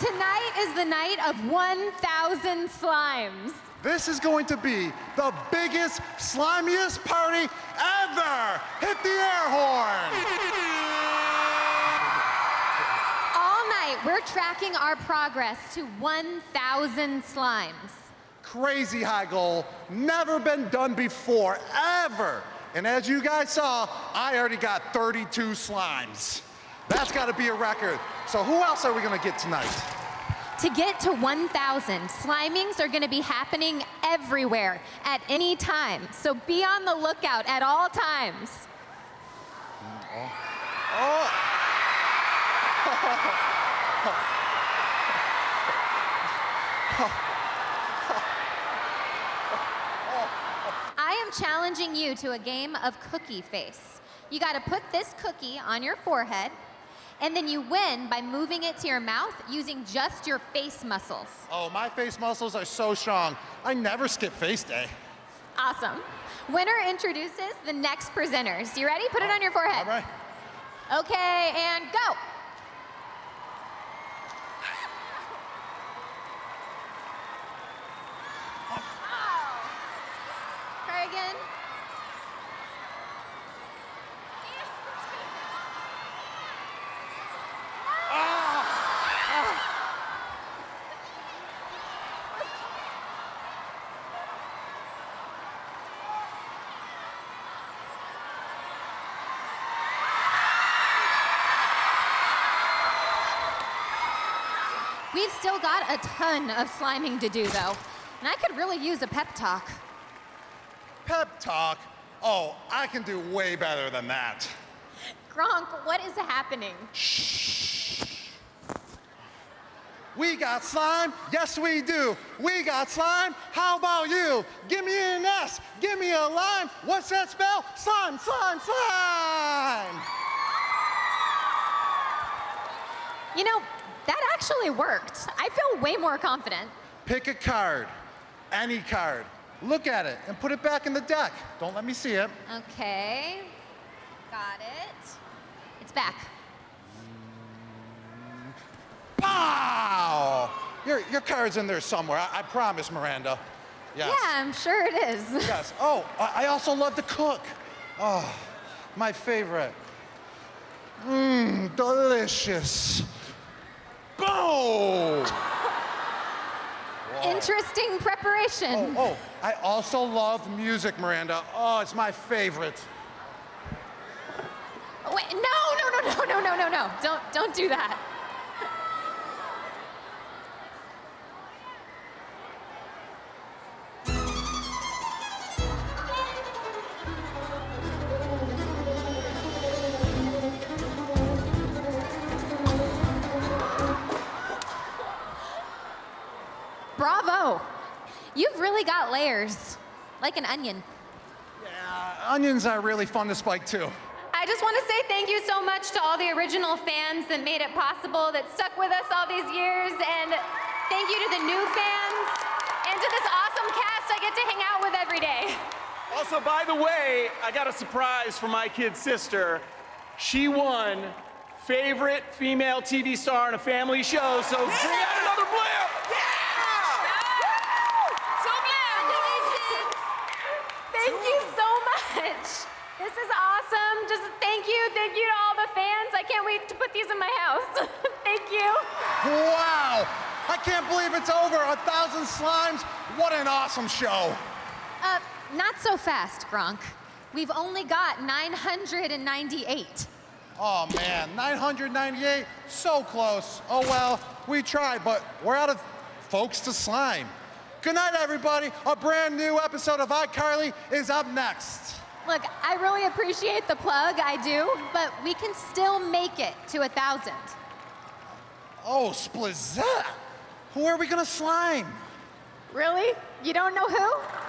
Tonight is the night of 1,000 slimes. This is going to be the biggest, slimiest party ever! Hit the air horn! All night, we're tracking our progress to 1,000 slimes. Crazy high goal, never been done before, ever. And as you guys saw, I already got 32 slimes. That's gotta be a record. So who else are we gonna get tonight? To get to 1,000, slimings are gonna be happening everywhere at any time. So be on the lookout at all times. Oh! I am challenging you to a game of cookie face. You gotta put this cookie on your forehead, and then you win by moving it to your mouth using just your face muscles. Oh, my face muscles are so strong. I never skip face day. Awesome. Winner introduces the next presenters. You ready? Put it oh, on your forehead. All right. Okay, and go. We've still got a ton of sliming to do, though. And I could really use a pep talk. Pep talk. Oh, I can do way better than that. Gronk, what is happening? Shh. We got slime? Yes, we do. We got slime? How about you? Give me an S. Give me a lime. What's that spell? Slime, slime, slime. You know, that actually worked. I feel way more confident. Pick a card, any card. Look at it and put it back in the deck. Don't let me see it. Okay. Got it. It's back. Pow! Your, your card's in there somewhere. I, I promise, Miranda. Yes. Yeah, I'm sure it is. Yes. Oh, I I also love to cook. Oh, my favorite. Mmm, delicious. Boom! Interesting preparation. Oh, oh, I also love music, Miranda. Oh, it's my favorite. Wait, no, no, no, no, no, no, no, no. Don't, don't do that. Bravo. You've really got layers, like an onion. Yeah, onions are really fun to spike too. I just want to say thank you so much to all the original fans that made it possible, that stuck with us all these years, and thank you to the new fans, and to this awesome cast I get to hang out with every day. Also, by the way, I got a surprise for my kid sister. She won favorite female TV star in a family show, so bring out another blimp! Thank you so much. This is awesome. Just thank you, thank you to all the fans. I can't wait to put these in my house. thank you. Wow! I can't believe it's over. A thousand slimes. What an awesome show. Uh, not so fast, Gronk. We've only got 998. Oh man, 998, so close. Oh well, we tried, but we're out of folks to slime. Good night, everybody. A brand new episode of iCarly is up next. Look, I really appreciate the plug, I do, but we can still make it to a thousand. Oh, Splizette. Who are we gonna slime? Really? You don't know who?